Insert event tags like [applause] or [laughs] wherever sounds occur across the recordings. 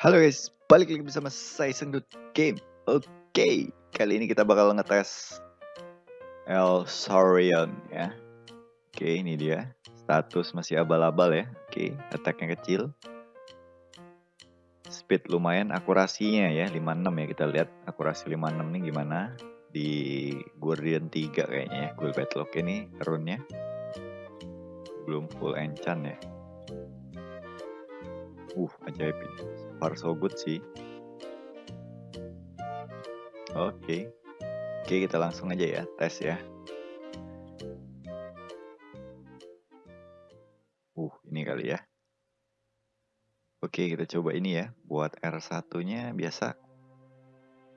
Halo guys, balik lagi bersama saya Sengdut Game. Oke, kali ini kita bakal ngetes El Saurian ya. Oke, ini dia. Status masih abal-abal ya. Oke, attacknya kecil. Speed lumayan, akurasinya ya 56 ya kita lihat akurasi 56 nih gimana di Guardian 3 kayaknya ya. Gue Batlock ini runnya belum full enchant ya. Uh, ajaib ini. Far so good sih. Oke. Oke, kita langsung aja ya, tes ya. Uh, ini kali ya. Oke, kita coba ini ya. Buat R1-nya biasa.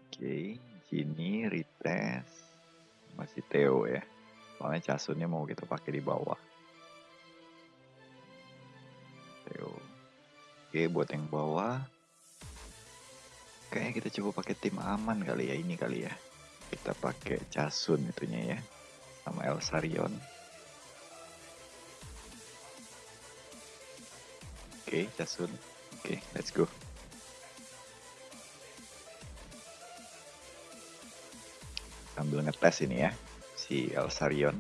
Oke, sini retest. Masih Theo ya. Soalnya casunnya mau kita pakai di bawah. Theo. Oke, buat yang bawah. Kayaknya kita coba pakai tim aman kali ya, ini kali ya. Kita pakai Casun itunya ya. Sama Elsarion. Oke, Casun. Oke, let's go. Sambil ngetes ini ya, si Elsarion.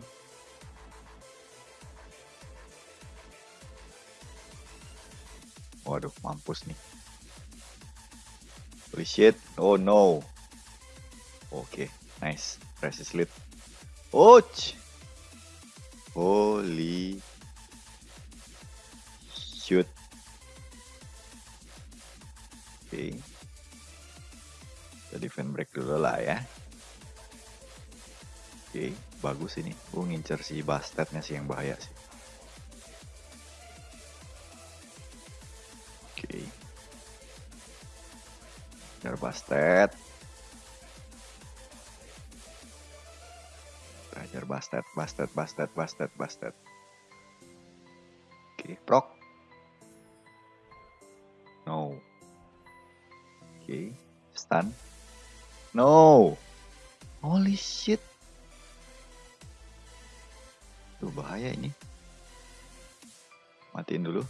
Waduh, mampus nih. Holy shit. Oh no. Oke, okay, nice. Resist lead. Ouch. Holy shoot. Oke. Okay. Kita defend break dulu lah ya. Oke, okay, bagus ini. Gue ngincer si bastardnya sih yang bahaya sih. Biar bastet. Ajar bastet, bastet, bastet, bastet, bastet. Oke, okay, proc. No. Oke, okay. stun. No. Holy shit. Tuh bahaya ini. Matiin dulu.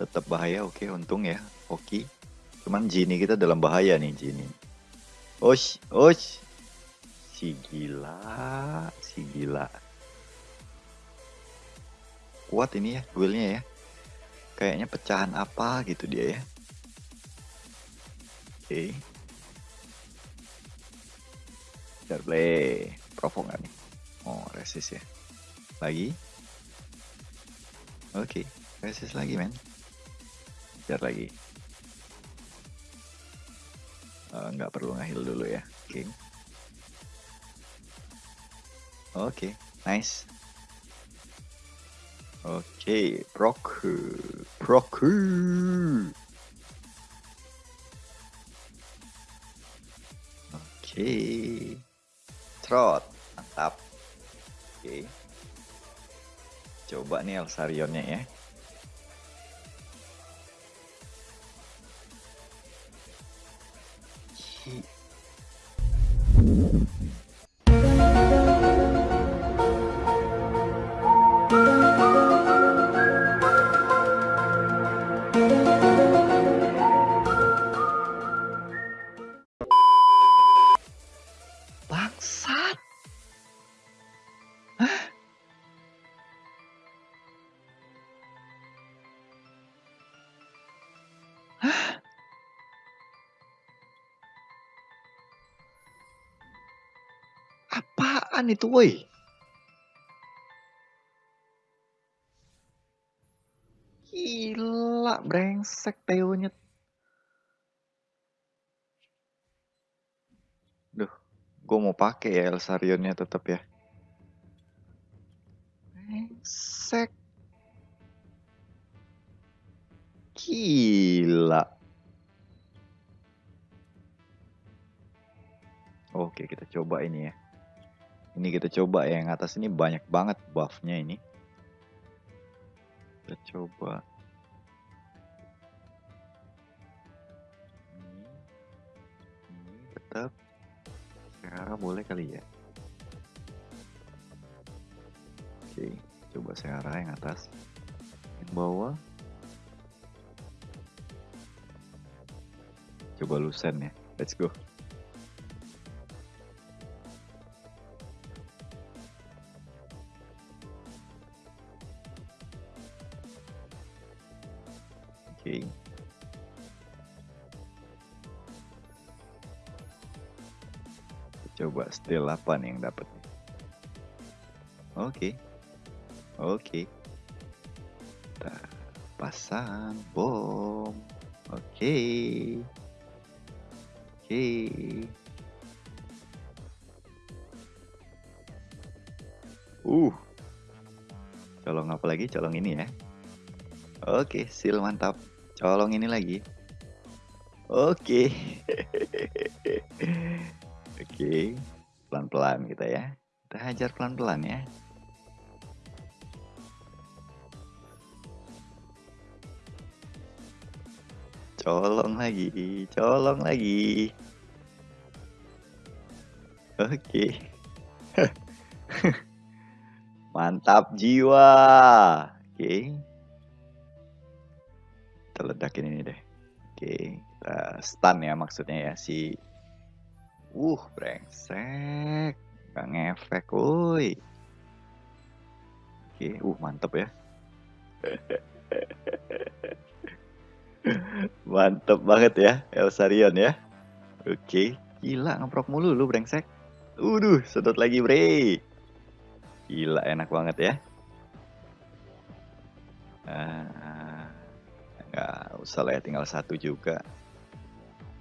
Tetap bahaya, oke, okay, untung ya. Oke. Okay. Cuman Jini kita dalam bahaya nih Jini. Osh, osh. Si gila, si gila. Kuat ini ya duelnya ya. Kayaknya pecahan apa gitu dia ya. Oke. Okay. play. Provok gak nih? Oh, resist ya. Lagi. Oke, okay. resist lagi men. Jar lagi nggak uh, perlu ngahil dulu ya okay. oke okay, nice oke okay, proku proku oke okay. trot mantap oke okay. coba nih Elsarionnya ya heat Apaan itu woi? Gila, brengsek Teonya. Duh, gue mau pakai ya Elsarionnya tetap ya. Brengsek. Gila. Oke, kita coba ini ya. Ini kita coba ya, yang atas ini banyak banget buffnya ini. Kita coba. Ini, tetap. Sekarang boleh kali ya. Oke, coba Seara yang atas. Yang bawah. Coba lusen ya. Let's go. Okay. Coba still apa nih yang dapat? Oke. Okay. Oke. Okay. Pasang bom. Oke. Okay. Oke. Okay. Uh. Colong apa lagi? Colong ini ya. Oke, okay, seal mantap. Colong ini lagi. Oke. Okay. [laughs] Oke, pelan-pelan kita ya. Kita hajar pelan-pelan ya. Colong lagi, colong lagi. Oke. [laughs] Mantap jiwa. Oke. Ledakin ini deh. Oke, kita stun ya maksudnya ya si Uh, brengsek. Gak ngefek, woi. Oke, uh mantep ya. [laughs] mantep banget ya, Elsarion ya. Oke, gila ngeprok mulu lu brengsek. Uduh, sedot lagi bre. Gila enak banget ya. Ah, nggak usah lah ya, tinggal satu juga.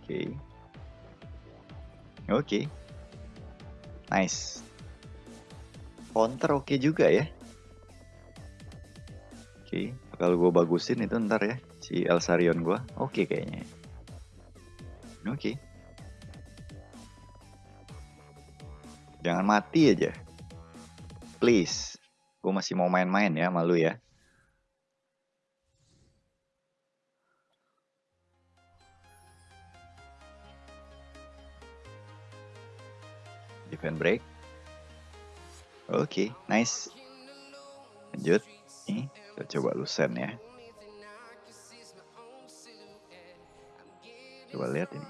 Oke. Oke. Okay. Nice. Counter oke okay juga ya. Oke, okay. kalau gue bagusin itu ntar ya si Elsarion gue. Oke okay, kayaknya. Oke. Okay. Jangan mati aja. Please. Gue masih mau main-main ya malu ya. Defend break. Oke okay, nice. Lanjut. Nih kita coba lusen ya. Coba lihat ini.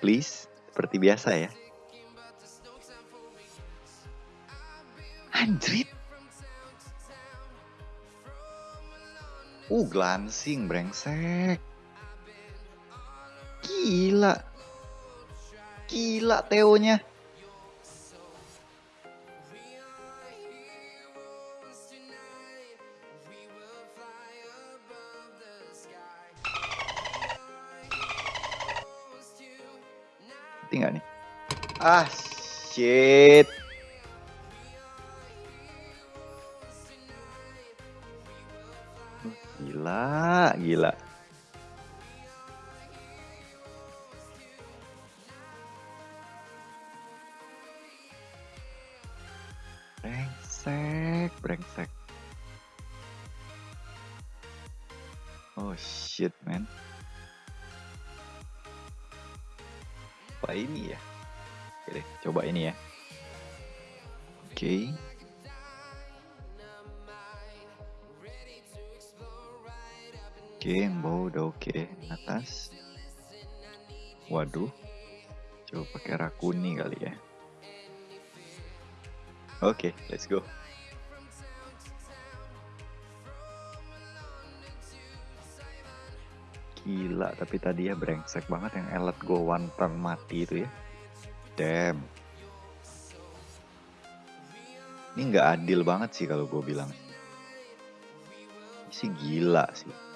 Please seperti biasa ya. Anjrit uh glancing brengsek. Gila Gila Teonya. Tinggal nih. Ah, shit. Gila, gila. Oke, okay, bau udah oke okay. atas. Waduh, coba pakai rakuni kali ya. Oke, okay, let's go. Gila, tapi tadi ya brengsek banget yang elat go one turn mati itu ya. Damn. Ini nggak adil banget sih kalau gue bilang. Ini sih gila sih.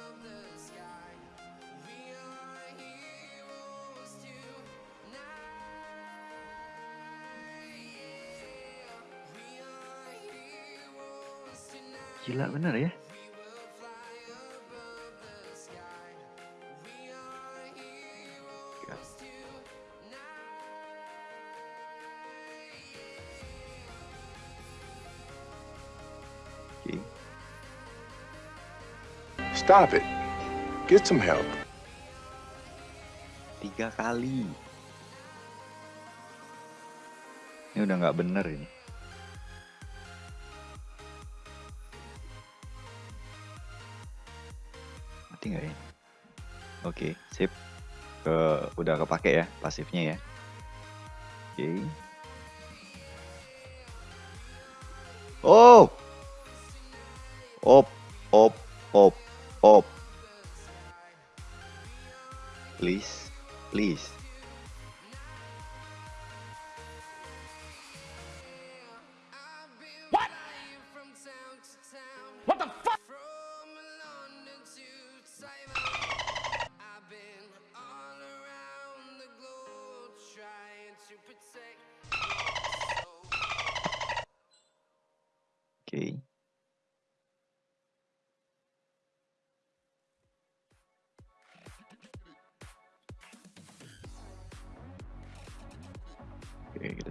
Gila bener ya. Stop it. Get some help. Tiga kali. Ini udah nggak bener ini. Mati nggak ya? Oke, sip. Ke udah kepake ya pasifnya ya. Oke. Oh. Op, op, op, op. Please, please.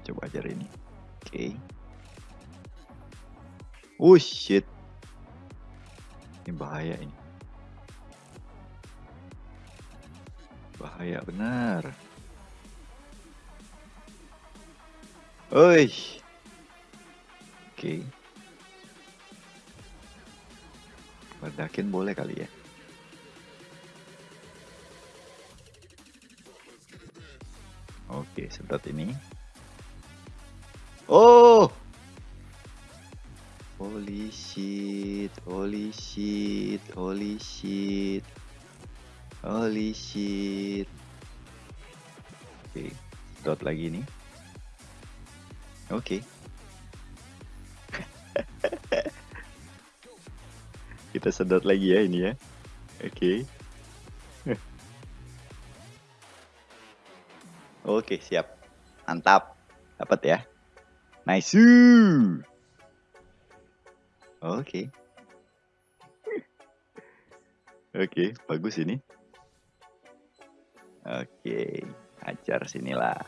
Coba ajar ini. Oke. Oh shit. Ini bahaya ini. Bahaya benar. Oi. Oke. Ledakin boleh kali ya. Oke, sedot ini. Oh! Holy shit, holy shit, holy shit. Holy shit. Oke, sedot lagi nih. Oke. [laughs] Kita sedot lagi ya ini ya. Oke. [laughs] Oke, siap. Mantap. Dapat ya. Nice. Oke. [laughs] Oke, bagus ini. Oke, ajar sinilah.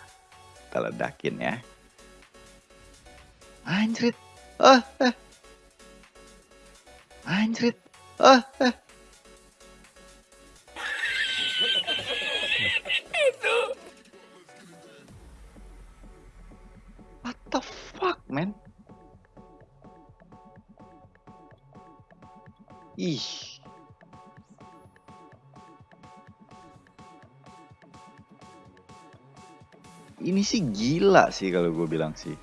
Kita ledakin ya. Anjrit. Ah, ah. Anjrit. Ah, ah. Man? Ih. Ini sih gila sih kalau gue bilang sih.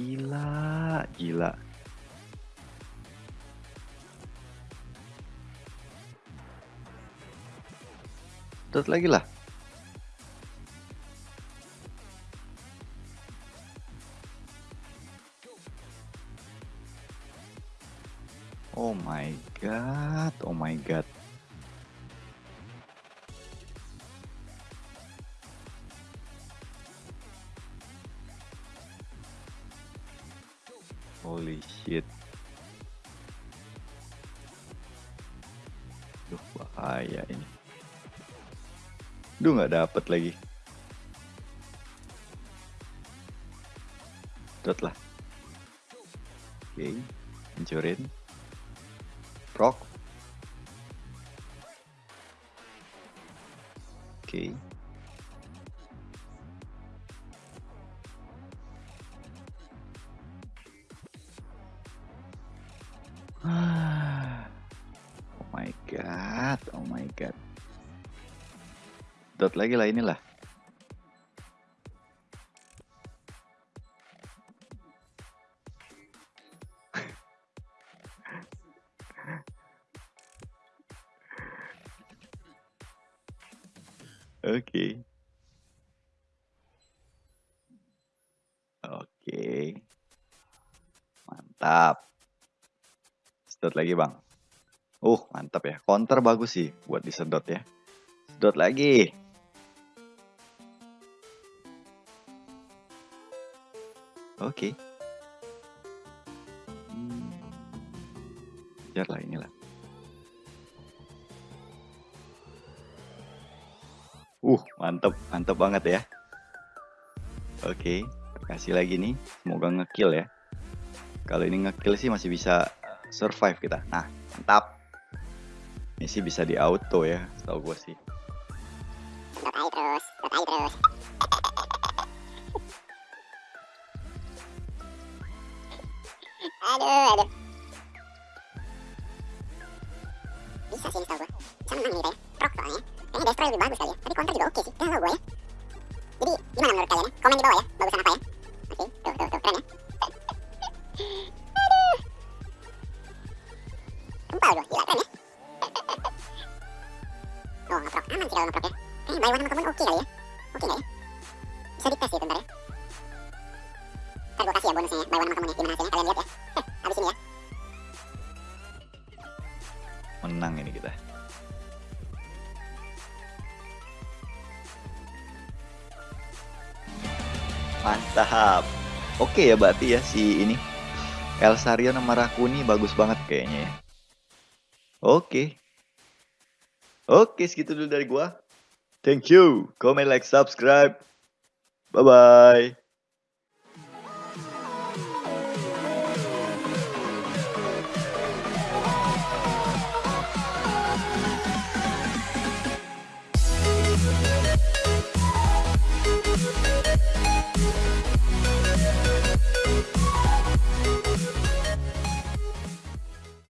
Gila, gila. Terus lagi lah. Holy shit. Duh, bahaya ini. Duh, nggak dapet lagi. Dot lah. Oke, hancurin. Rock. God. Dot lagi lah inilah. [laughs] Oke. Oke. Mantap. Sedot lagi, Bang. Uh, mantap ya. Counter bagus sih buat disedot ya. Sedot lagi. Oke. Kejar lah inilah. Uh, mantep, mantep banget ya. Oke, kasih lagi nih. Semoga ngekill ya. Kalau ini ngekill sih masih bisa survive kita. Nah, mantap. Misi bisa di auto ya, tau gue sih. Aja terus, aja terus. [laughs] aduh, aduh. Bisa sih ini tau gue. Bisa menang kita ya. Prok soalnya. Kayaknya destroy lebih bagus kali ya. Tapi counter juga oke sih. Gak tau gue ya. Jadi gimana menurut kalian ya? Komen di bawah ya. Bagusan apa ya? Oke, tuh, tuh, tuh. Keren ya. [laughs] aduh. Kempal gue. Gila, keren ya. Sih kalau ngeprok ya. Kayaknya buy one sama common oke kali ya. Oke nggak ya? Bisa dites sih bentar ya. Ntar gue kasih ya bonusnya ya. Buy one sama common ya. Gimana hasilnya? Kalian lihat ya. Heh, habis ini ya. Menang ini kita. Mantap. Oke ya berarti ya si ini. El Sario sama Rakuni bagus banget kayaknya ya. Oke. Oke, segitu dulu dari gua. Thank you. Comment, like, subscribe. Bye-bye.